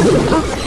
啊！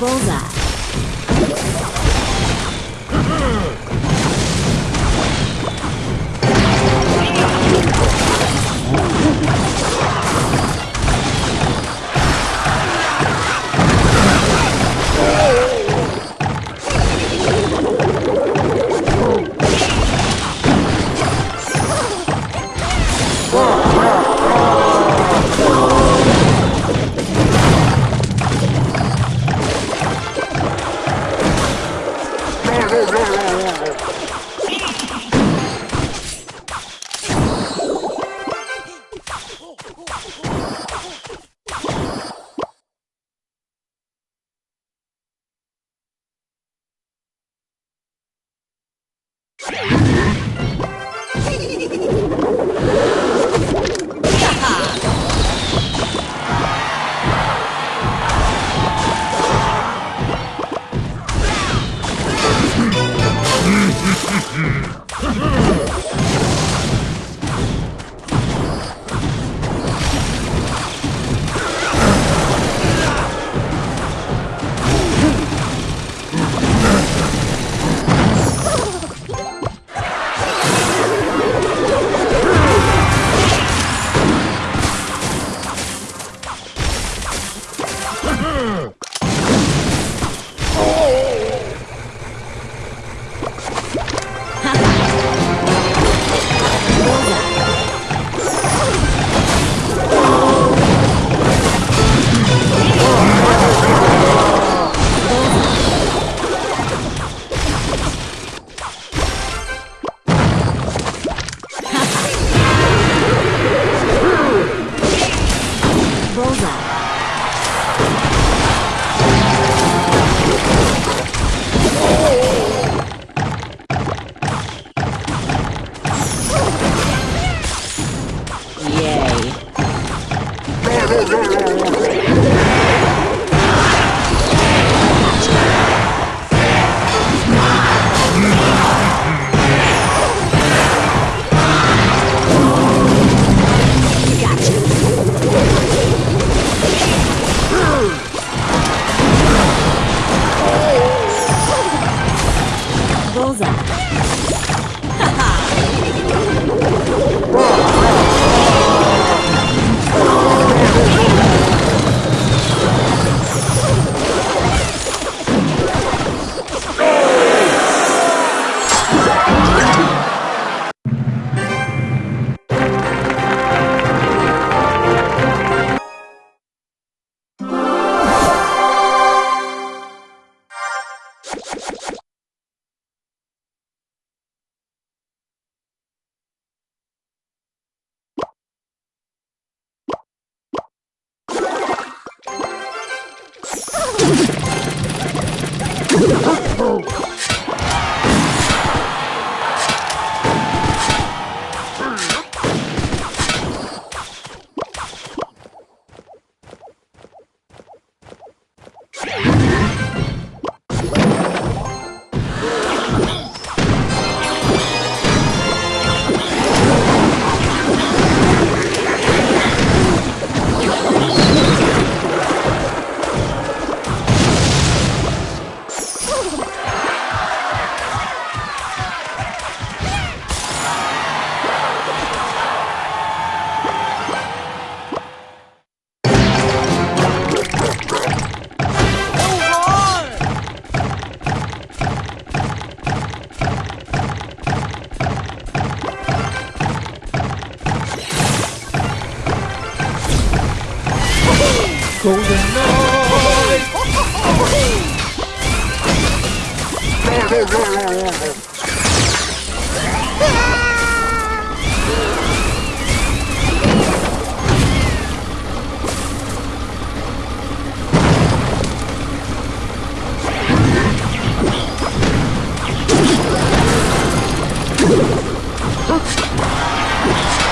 Bullseye. Bullseye. Yay. Bullseye. っ